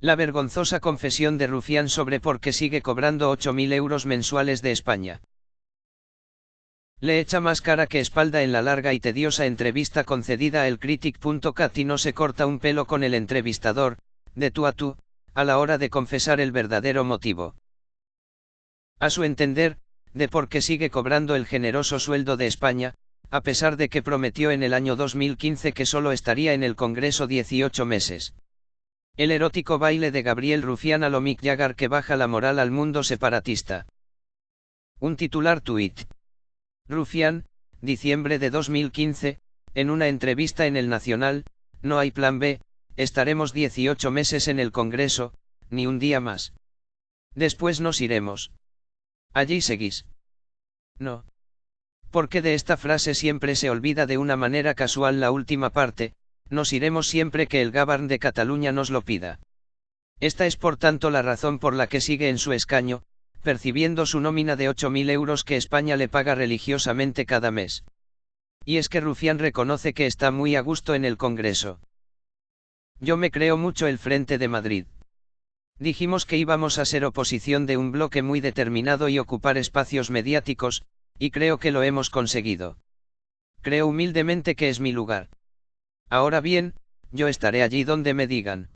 La vergonzosa confesión de Rufián sobre por qué sigue cobrando 8.000 euros mensuales de España. Le echa más cara que espalda en la larga y tediosa entrevista concedida a elcritic.cat y no se corta un pelo con el entrevistador, de tú a tú, a la hora de confesar el verdadero motivo. A su entender, de por qué sigue cobrando el generoso sueldo de España, a pesar de que prometió en el año 2015 que solo estaría en el Congreso 18 meses. El erótico baile de Gabriel Rufián a lo Mick Jagger que baja la moral al mundo separatista. Un titular tuit. Rufián, diciembre de 2015, en una entrevista en El Nacional, no hay plan B, estaremos 18 meses en el Congreso, ni un día más. Después nos iremos. Allí seguís. No. Porque de esta frase siempre se olvida de una manera casual la última parte, nos iremos siempre que el Gabán de Cataluña nos lo pida. Esta es por tanto la razón por la que sigue en su escaño, percibiendo su nómina de 8.000 euros que España le paga religiosamente cada mes. Y es que Rufián reconoce que está muy a gusto en el Congreso. Yo me creo mucho el Frente de Madrid. Dijimos que íbamos a ser oposición de un bloque muy determinado y ocupar espacios mediáticos, y creo que lo hemos conseguido. Creo humildemente que es mi lugar. Ahora bien, yo estaré allí donde me digan.